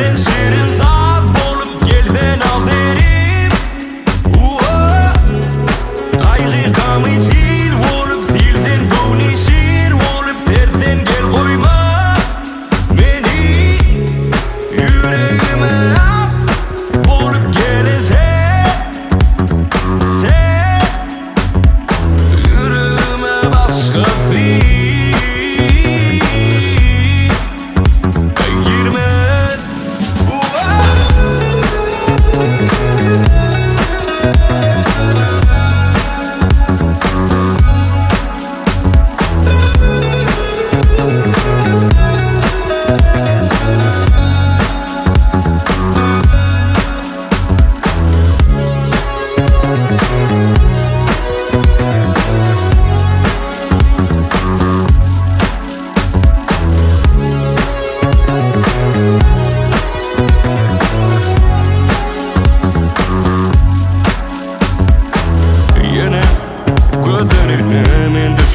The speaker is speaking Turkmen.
ýa